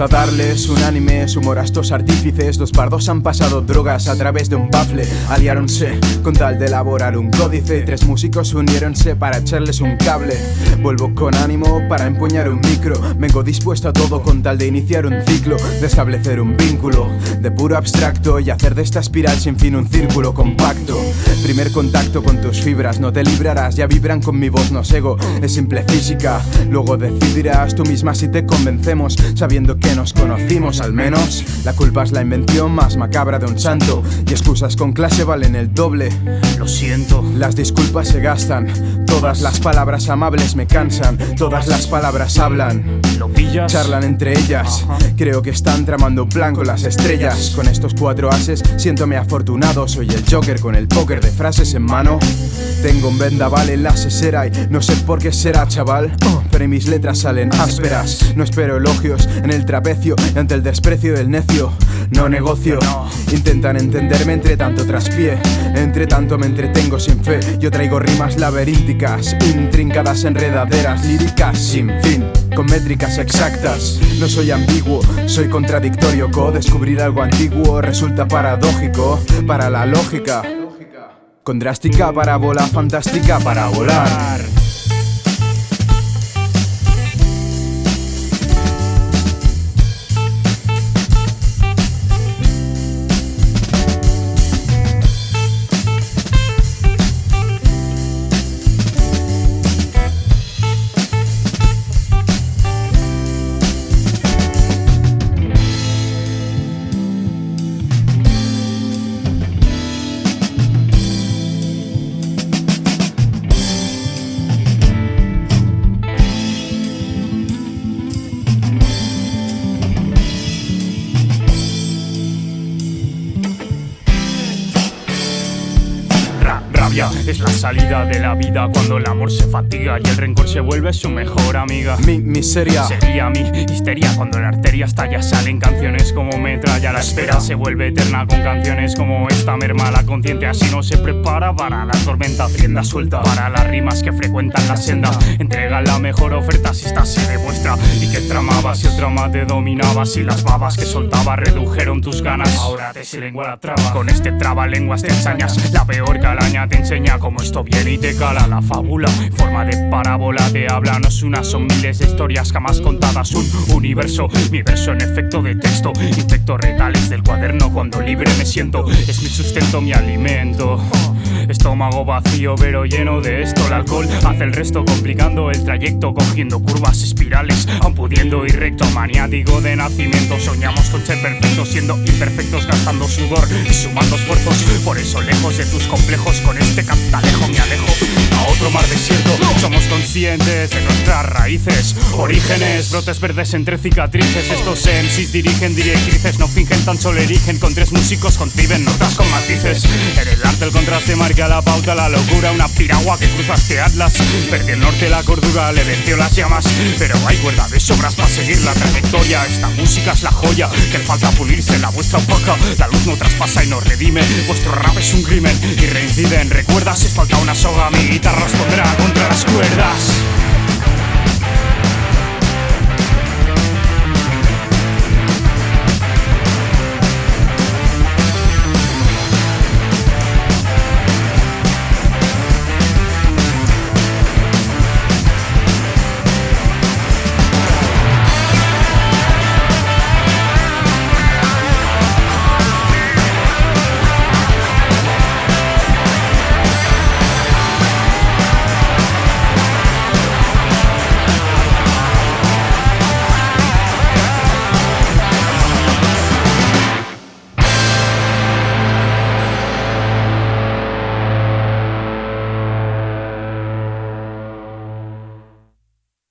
A darles un anime, humor a estos artífices. Los pardos han pasado drogas a través de un bafle. Aliáronse con tal de elaborar un códice. Tres músicos uniéronse para echarles un cable. Vuelvo con ánimo para empuñar un micro. Vengo dispuesto a todo con tal de iniciar un ciclo, de establecer un vínculo de puro abstracto y hacer de esta espiral sin fin un círculo compacto. Primer contacto con tus fibras, no te librarás, ya vibran con mi voz, no sego, es simple física. Luego decidirás tú misma si te convencemos, sabiendo que nos conocimos al menos. La culpa es la invención más macabra de un santo, y excusas con clase valen el doble. Lo siento. Las disculpas se gastan, todas las palabras amables me cansan, todas las palabras hablan. Charlan entre ellas, creo que están tramando un plan con las estrellas. Con estos cuatro ases, siéntome afortunado, soy el Joker con el póker de frases en mano. Tengo un vendaval en la sesera y no sé por qué será, chaval. Pero mis letras salen ásperas. No espero elogios en el trapecio y ante el desprecio del necio. No negocio. Intentan entenderme entre tanto traspié. Entre tanto me entretengo sin fe. Yo traigo rimas laberínticas, intrincadas, enredaderas, líricas sin fin. Con métricas exactas, no soy ambiguo, soy contradictorio. Co-descubrir algo antiguo resulta paradójico para la lógica. Con drástica parábola fantástica para volar. Rabia. Es la salida de la vida cuando el amor se fatiga y el rencor se vuelve su mejor amiga. Mi miseria. Sería mi histeria cuando la arteria estalla Salen canciones como metralla La espera se vuelve eterna con canciones como esta Merma la consciente así no se prepara para la tormenta. Rienda suelta para las rimas que frecuentan la senda. Entrega la mejor oferta si esta se demuestra. Y que tramabas y el trama te dominaba Si las babas que soltaba redujeron tus ganas. Ahora te se lengua la traba. Con este traba lenguas te ensañas. La peor calaña te enseña cómo esto viene y te cala La fábula. Forma de parábola te habla No es una, son miles de historias jamás contadas. Un universo, mi verso en efecto de texto Infecto retales del cuaderno cuando libre me siento. Es mi sustento, mi alimento. Estómago vacío pero lleno de esto. El alcohol hace el resto complicando el trayecto Cogiendo curvas espirales aun pudiendo ir recto. Maniático de nacimiento Soñamos con ser perfectos siendo imperfectos Gastando sudor y sumando esfuerzos. Por eso lejos de tus complejos Con este capitalejo me alejo a otro mar desierto. Somos conscientes de nuestras raíces Orígenes, brotes verdes entre cicatrices. Estos MCs dirigen directrices No fingen, tan solo erigen. Con tres músicos conciben notas con matices. En el arte el contraste marca la pauta La locura, una piragua que cruza este atlas. Perdí el norte, la cordura, le venció las llamas Pero hay cuerda de sobras para seguir la trayectoria. Esta música es la joya Que falta pulirse, la vuestra opaca. La luz no traspasa y nos redime Vuestro rap es un crimen y reinciden recuerda, si falta una soga mi guitarra responderá contra las cuerdas.